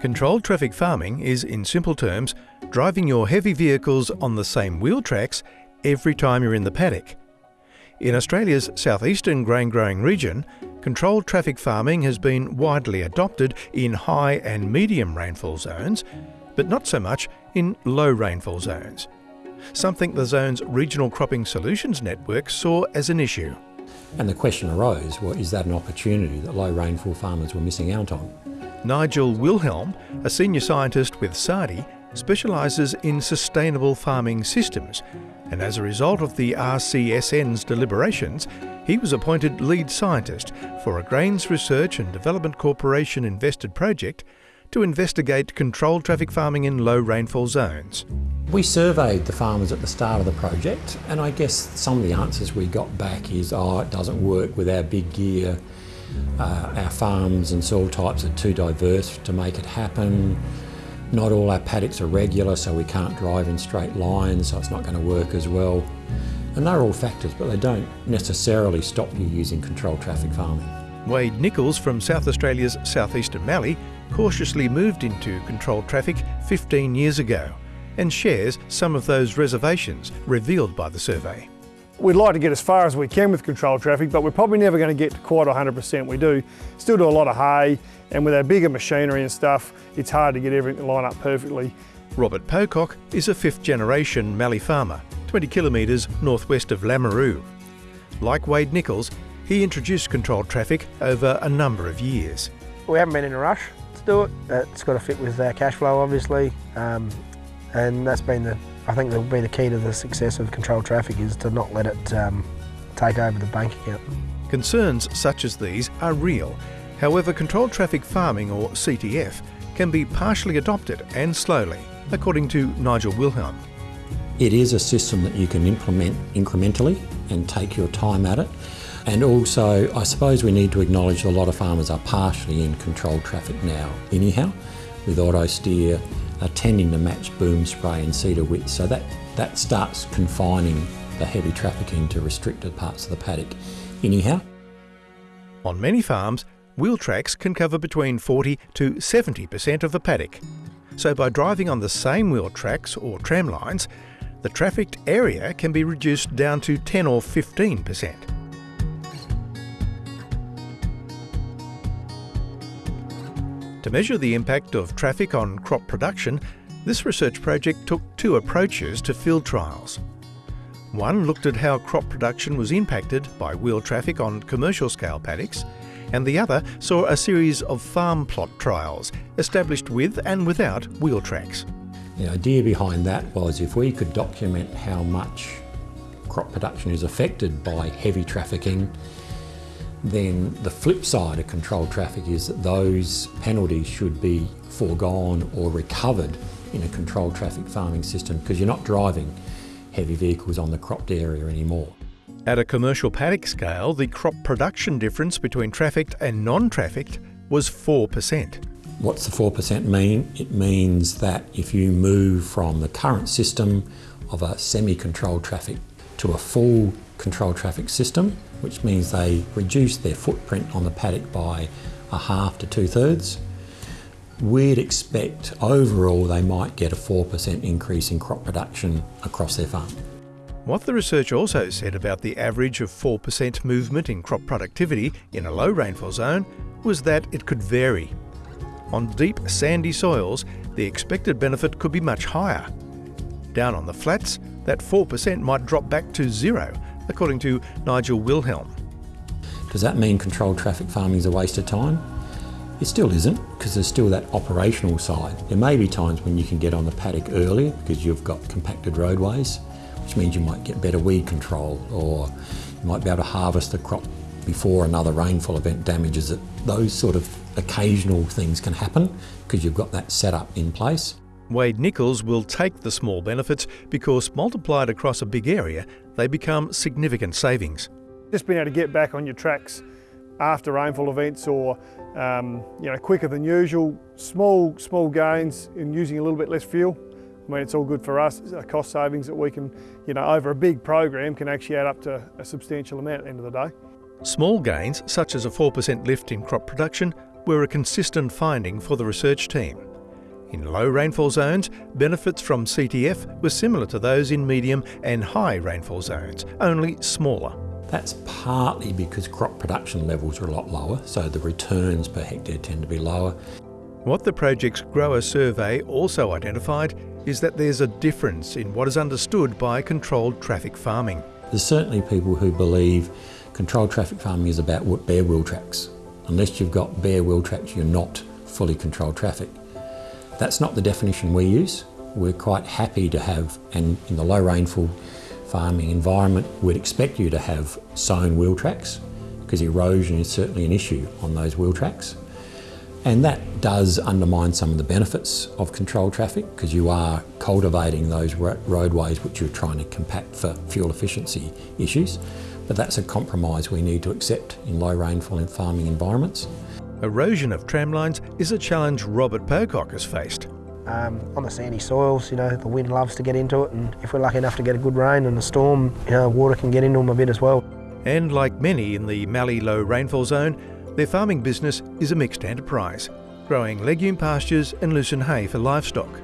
Controlled traffic farming is, in simple terms, driving your heavy vehicles on the same wheel tracks every time you're in the paddock. In Australia's southeastern grain growing region, controlled traffic farming has been widely adopted in high and medium rainfall zones, but not so much in low rainfall zones. Something the zone's regional cropping solutions network saw as an issue. And the question arose, well, is that an opportunity that low rainfall farmers were missing out on? Nigel Wilhelm, a senior scientist with SARDI, specialises in sustainable farming systems, and as a result of the RCSN's deliberations, he was appointed lead scientist for a Grains Research and Development Corporation invested project to investigate controlled traffic farming in low rainfall zones. We surveyed the farmers at the start of the project, and I guess some of the answers we got back is, oh, it doesn't work with our big gear, uh, our farms and soil types are too diverse to make it happen. Not all our paddocks are regular, so we can't drive in straight lines, so it's not going to work as well. And they're all factors, but they don't necessarily stop you using controlled traffic farming. Wade Nichols from South Australia's southeastern Mallee cautiously moved into controlled traffic 15 years ago and shares some of those reservations revealed by the survey. We'd like to get as far as we can with controlled traffic, but we're probably never going to get to quite 100%. We do still do a lot of hay, and with our bigger machinery and stuff, it's hard to get everything line up perfectly. Robert Pocock is a fifth generation Mallee farmer, 20 kilometres northwest of Lameroo. Like Wade Nichols, he introduced controlled traffic over a number of years. We haven't been in a rush to do it. It's got to fit with our cash flow, obviously, um, and that's been the I think that will be the key to the success of controlled traffic is to not let it um, take over the bank account. Concerns such as these are real. However, controlled traffic farming, or CTF, can be partially adopted and slowly, according to Nigel Wilhelm. It is a system that you can implement incrementally and take your time at it. And also, I suppose we need to acknowledge that a lot of farmers are partially in controlled traffic now anyhow, with auto steer, are tending to match boom spray and seeder width. So that, that starts confining the heavy traffic into restricted parts of the paddock anyhow. On many farms, wheel tracks can cover between 40 to 70% of the paddock. So by driving on the same wheel tracks or tram lines, the trafficked area can be reduced down to 10 or 15%. To measure the impact of traffic on crop production, this research project took two approaches to field trials. One looked at how crop production was impacted by wheel traffic on commercial scale paddocks, and the other saw a series of farm plot trials established with and without wheel tracks. The idea behind that was if we could document how much crop production is affected by heavy trafficking then the flip side of controlled traffic is that those penalties should be foregone or recovered in a controlled traffic farming system because you're not driving heavy vehicles on the cropped area anymore. At a commercial paddock scale, the crop production difference between trafficked and non-trafficked was 4%. What's the 4% mean? It means that if you move from the current system of a semi-controlled traffic to a full controlled traffic system, which means they reduce their footprint on the paddock by a half to two thirds. We'd expect overall they might get a 4% increase in crop production across their farm. What the research also said about the average of 4% movement in crop productivity in a low rainfall zone was that it could vary. On deep sandy soils, the expected benefit could be much higher. Down on the flats, that 4% might drop back to zero according to Nigel Wilhelm. Does that mean controlled traffic farming is a waste of time? It still isn't, because there's still that operational side. There may be times when you can get on the paddock early because you've got compacted roadways, which means you might get better weed control or you might be able to harvest the crop before another rainfall event damages it. Those sort of occasional things can happen because you've got that setup in place. Wade Nichols will take the small benefits because multiplied across a big area, they become significant savings. Just being able to get back on your tracks after rainfall events or um, you know, quicker than usual, small, small gains in using a little bit less fuel. I mean, it's all good for us, it's cost savings that we can, you know, over a big program can actually add up to a substantial amount at the end of the day. Small gains, such as a 4% lift in crop production, were a consistent finding for the research team. In low rainfall zones, benefits from CTF were similar to those in medium and high rainfall zones, only smaller. That's partly because crop production levels are a lot lower, so the returns per hectare tend to be lower. What the project's grower survey also identified is that there's a difference in what is understood by controlled traffic farming. There's certainly people who believe controlled traffic farming is about bare wheel tracks. Unless you've got bare wheel tracks, you're not fully controlled traffic. That's not the definition we use. We're quite happy to have, and in the low rainfall farming environment, we'd expect you to have sown wheel tracks because erosion is certainly an issue on those wheel tracks. And that does undermine some of the benefits of controlled traffic because you are cultivating those roadways which you're trying to compact for fuel efficiency issues. But that's a compromise we need to accept in low rainfall and farming environments. Erosion of tramlines is a challenge Robert Pocock has faced. Um, on the sandy soils, you know, the wind loves to get into it and if we're lucky enough to get a good rain and a storm, you know, water can get into them a bit as well. And like many in the Mallee low rainfall zone, their farming business is a mixed enterprise, growing legume pastures and lucerne hay for livestock.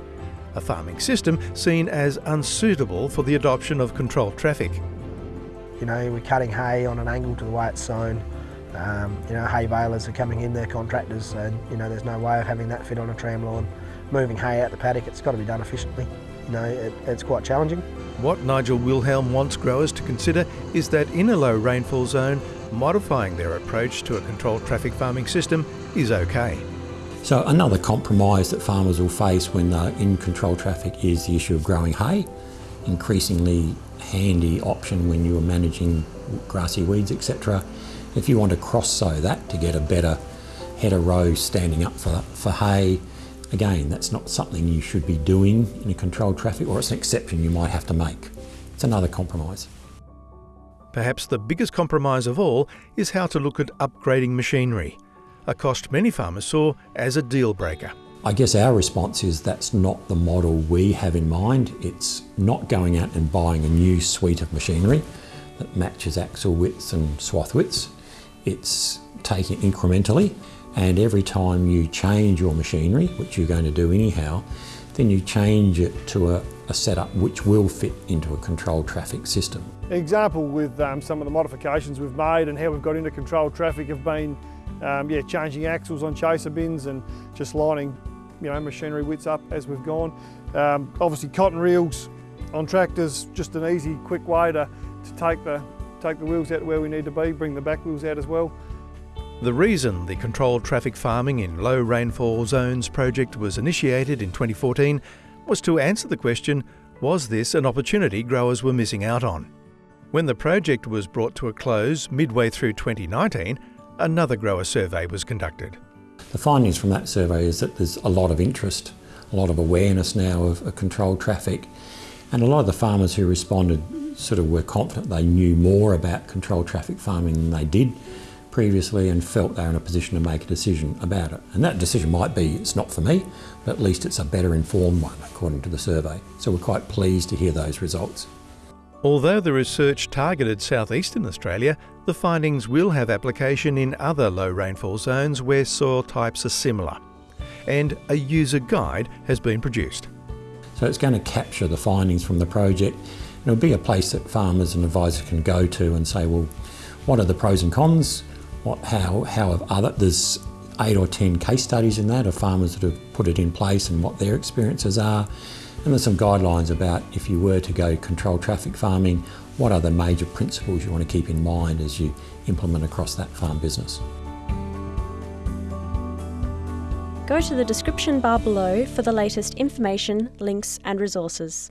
A farming system seen as unsuitable for the adoption of controlled traffic. You know, we're cutting hay on an angle to the way it's sown. Um, you know, hay balers are coming in, they're contractors, and you know, there's no way of having that fit on a tram line. Moving hay out the paddock, it's got to be done efficiently. You know, it, it's quite challenging. What Nigel Wilhelm wants growers to consider is that in a low rainfall zone, modifying their approach to a controlled traffic farming system is okay. So another compromise that farmers will face when they're in controlled traffic is the issue of growing hay. Increasingly handy option when you're managing grassy weeds, etc. If you want to cross sow that to get a better header row standing up for, for hay, again, that's not something you should be doing in a controlled traffic or it's an exception you might have to make. It's another compromise. Perhaps the biggest compromise of all is how to look at upgrading machinery, a cost many farmers saw as a deal breaker. I guess our response is that's not the model we have in mind. It's not going out and buying a new suite of machinery that matches axle widths and swath widths. It's taking incrementally and every time you change your machinery, which you're going to do anyhow, then you change it to a, a setup which will fit into a controlled traffic system. Example with um, some of the modifications we've made and how we've got into controlled traffic have been um, yeah, changing axles on chaser bins and just lining you know, machinery widths up as we've gone. Um, obviously cotton reels on tractors, just an easy, quick way to, to take, the, take the wheels out where we need to be, bring the back wheels out as well. The reason the Controlled Traffic Farming in Low Rainfall Zones project was initiated in 2014 was to answer the question, was this an opportunity growers were missing out on? When the project was brought to a close midway through 2019, another grower survey was conducted. The findings from that survey is that there's a lot of interest, a lot of awareness now of, of controlled traffic, and a lot of the farmers who responded sort of were confident they knew more about controlled traffic farming than they did previously and felt they were in a position to make a decision about it. And that decision might be it's not for me, but at least it's a better informed one according to the survey. So we're quite pleased to hear those results. Although the research targeted southeastern Australia, the findings will have application in other low rainfall zones where soil types are similar. And a user guide has been produced. So it's going to capture the findings from the project. It'll be a place that farmers and advisors can go to and say, well, what are the pros and cons? What, how, how have other, there's eight or 10 case studies in that of farmers that have put it in place and what their experiences are. And there's some guidelines about if you were to go control traffic farming, what are the major principles you want to keep in mind as you implement across that farm business. Go to the description bar below for the latest information, links and resources.